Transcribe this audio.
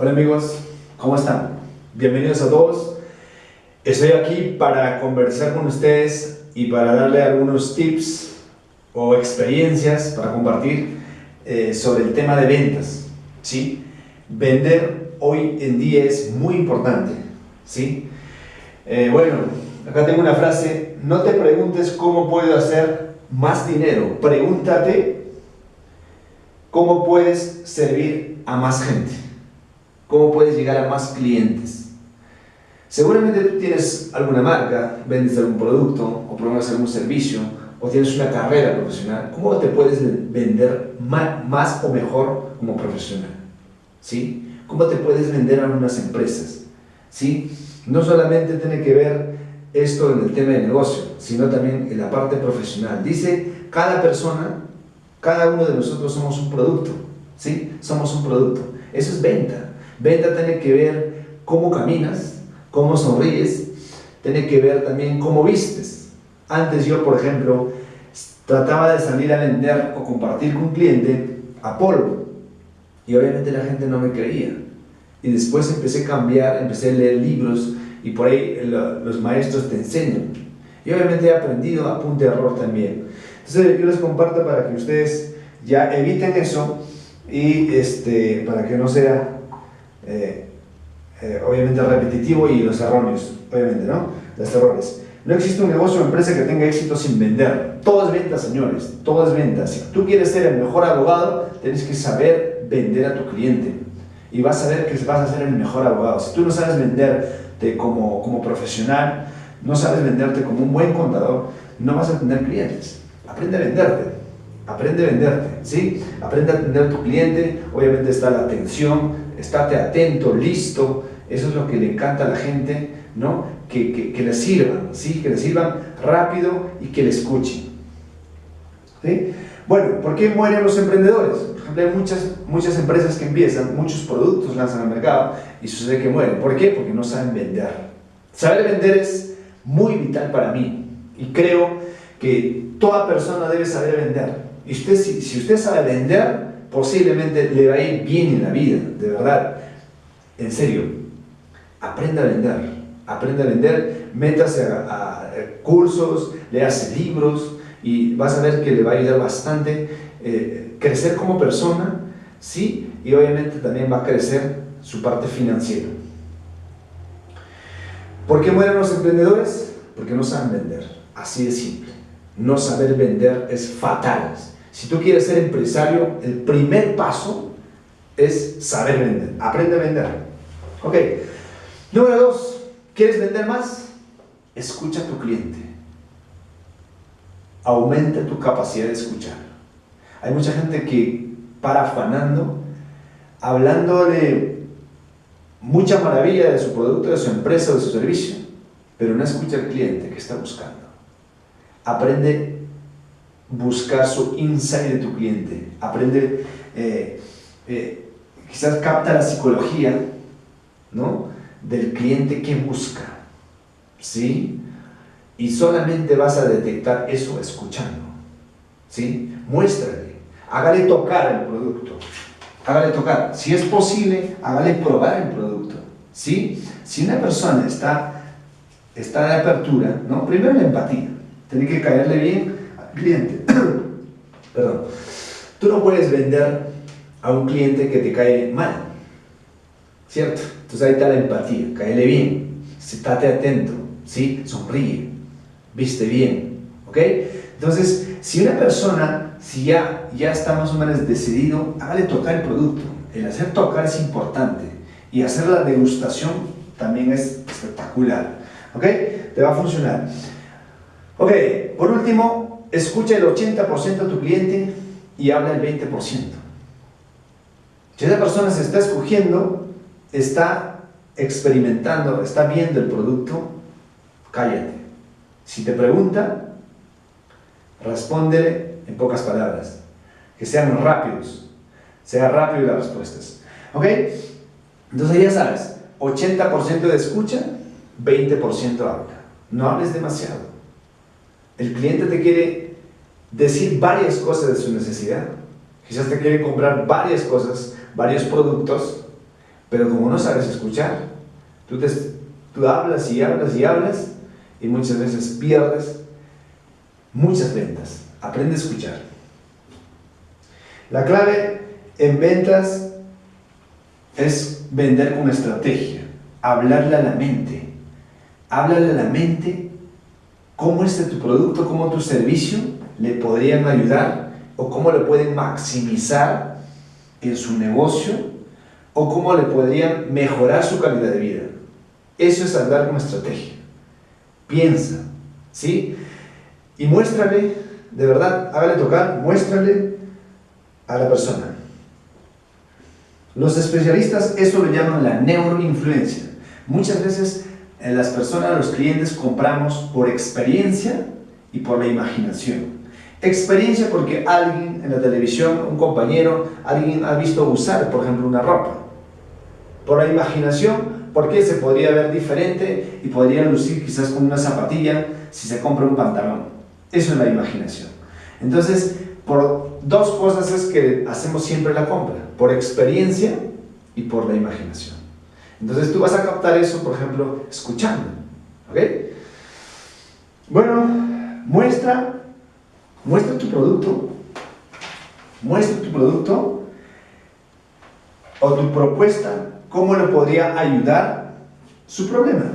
Hola amigos, ¿cómo están? Bienvenidos a todos. Estoy aquí para conversar con ustedes y para darle algunos tips o experiencias para compartir eh, sobre el tema de ventas. ¿sí? Vender hoy en día es muy importante. ¿sí? Eh, bueno, acá tengo una frase, no te preguntes cómo puedo hacer más dinero, pregúntate cómo puedes servir a más gente, cómo puedes llegar a más clientes. Seguramente tú tienes alguna marca, vendes algún producto o promueves algún servicio o tienes una carrera profesional. ¿Cómo te puedes vender más, o mejor como profesional? ¿Sí? ¿Cómo te puedes vender a algunas empresas? ¿Sí? No solamente tiene que ver esto en el tema de negocio, sino también en la parte profesional. Dice, cada persona, cada uno de nosotros somos un producto. ¿Sí? Somos un producto. Eso es venta. Venta tiene que ver cómo caminas, cómo sonríes, tiene que ver también cómo vistes. Antes yo, por ejemplo, trataba de salir a vender o compartir con un cliente a polvo y obviamente la gente no me creía. Y después empecé a cambiar, empecé a leer libros y por ahí los maestros te enseñan. Y obviamente he aprendido a punto de error también. Entonces yo les comparto para que ustedes ya eviten eso y este, para que no sea eh, eh, obviamente repetitivo y los erróneos, obviamente, ¿no? Los errores. No existe un negocio o empresa que tenga éxito sin vender. Todo es venta, señores, todo es venta. Si tú quieres ser el mejor abogado, tienes que saber vender a tu cliente. Y vas a ver que vas a ser el mejor abogado. Si tú no sabes venderte como, como profesional, no sabes venderte como un buen contador, no vas a tener clientes. Aprende a venderte. Aprende a venderte, ¿sí? Aprende a atender a tu cliente. Obviamente está la atención, estate atento, listo, eso es lo que le encanta a la gente, ¿no? Que, que, que le sirvan, ¿sí? Que le sirvan rápido y que le escuchen. ¿Sí? Bueno, ¿por qué mueren los emprendedores? Por ejemplo, hay muchas, muchas empresas que empiezan, muchos productos lanzan al mercado y sucede que mueren. ¿Por qué? Porque no saben vender. Saber vender es muy vital para mí y creo que toda persona debe saber vender. Y usted, si, si usted sabe vender, posiblemente le va a ir bien en la vida, de verdad. En serio, aprenda a vender, aprenda a vender, métase a, cursos, léase libros y vas a ver que le va a ayudar bastante eh, crecer como persona, ¿sí? Y obviamente también va a crecer su parte financiera. ¿Por qué mueren los emprendedores? Porque no saben vender, así de simple. No saber vender es fatal. Si tú quieres ser empresario, el primer paso es saber vender, aprende a vender. Ok, Número dos, ¿quieres vender más? Escucha a tu cliente. Aumenta tu capacidad de escuchar. Hay mucha gente que para afanando, hablándole mucha maravilla de su producto, de su empresa, de su servicio, pero no escucha al cliente que está buscando. Aprende buscar su insight de tu cliente. Aprende, eh, eh, quizás capta la psicología, ¿no? del cliente que busca. ¿Sí? Y solamente vas a detectar eso escuchando. ¿Sí? Muéstrale. Hágale tocar el producto. Hágale tocar. Si es posible, hágale probar el producto. ¿Sí? Si una persona está, está de apertura, ¿no? Primero la empatía. Tiene que caerle bien cliente. Perdón. Tú no puedes vender a un cliente que te cae mal. ¿Cierto? Entonces ahí está la empatía, caele bien, estate atento, ¿sí? Sonríe, viste bien, ¿ok? Entonces, si una persona, si ya, ya está más o menos decidido, hágale tocar el producto. El hacer tocar es importante y hacer la degustación también es espectacular, ¿ok? Te va a funcionar. Ok, por último, escucha el 80% de tu cliente y habla el 20%. Si esa persona se está escogiendo, está experimentando, está viendo el producto, cállate. Si te pregunta, respóndele en pocas palabras. Que sean rápidos. Sea rápido las respuestas. ¿Ok? Entonces ya sabes, 80% de escucha, 20% habla. No hables demasiado. El cliente te quiere decir varias cosas de su necesidad. Quizás te quiere comprar varias cosas, varios productos, Pero como no sabes escuchar, tú, te, tú hablas y hablas y hablas y muchas veces pierdes muchas ventas. Aprende a escuchar. La clave en ventas es vender con estrategia, hablarle a la mente. Háblale a la mente cómo este tu producto, cómo tu servicio le podrían ayudar o cómo le pueden maximizar en su negocio o cómo le podrían mejorar su calidad de vida. Eso es hablar con estrategia. Piensa, ¿sí? Y muéstrale, de verdad, hágale tocar, muéstrale a la persona. Los especialistas eso lo llaman la neuroinfluencia. Muchas veces las personas, los clientes, compramos por experiencia y por la imaginación. Experiencia porque alguien en la televisión, un compañero, alguien ha visto usar, por ejemplo, una ropa. Por la imaginación, porque se podría ver diferente y podría lucir quizás con una zapatilla si se compra un pantalón. Eso es la imaginación. Entonces, por dos cosas es que hacemos siempre la compra, por experiencia y por la imaginación. Entonces tú vas a captar eso, por ejemplo, escuchando. ¿Ok? Bueno, muestra, muestra tu producto, muestra tu producto o tu propuesta, cómo le podría ayudar su problema.